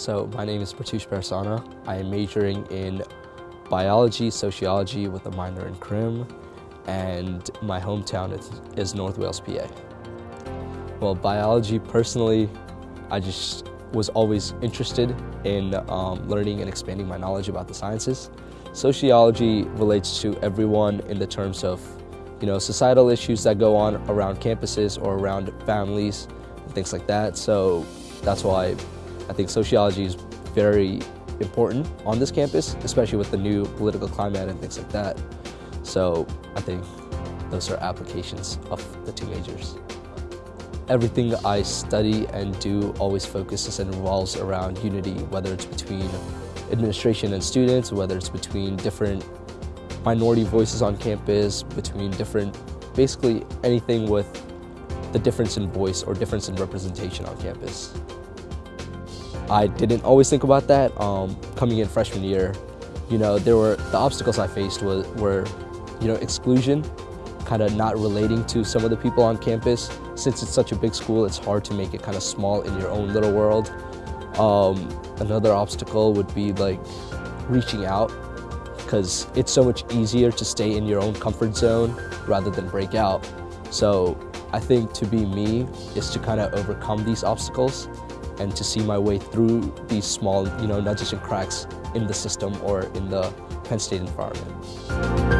So my name is Pratush Parsana. I am majoring in biology, sociology with a minor in crim, and my hometown is, is North Wales, PA. Well, biology personally, I just was always interested in um, learning and expanding my knowledge about the sciences. Sociology relates to everyone in the terms of you know, societal issues that go on around campuses or around families and things like that. So that's why I think sociology is very important on this campus, especially with the new political climate and things like that. So I think those are applications of the two majors. Everything I study and do always focuses and revolves around unity, whether it's between administration and students, whether it's between different minority voices on campus, between different, basically anything with the difference in voice or difference in representation on campus. I didn't always think about that. Um, coming in freshman year, you know, there were the obstacles I faced was, were, you know, exclusion, kind of not relating to some of the people on campus. Since it's such a big school, it's hard to make it kind of small in your own little world. Um, another obstacle would be like reaching out because it's so much easier to stay in your own comfort zone rather than break out. So I think to be me is to kind of overcome these obstacles and to see my way through these small, you know, nudges and cracks in the system or in the Penn State environment.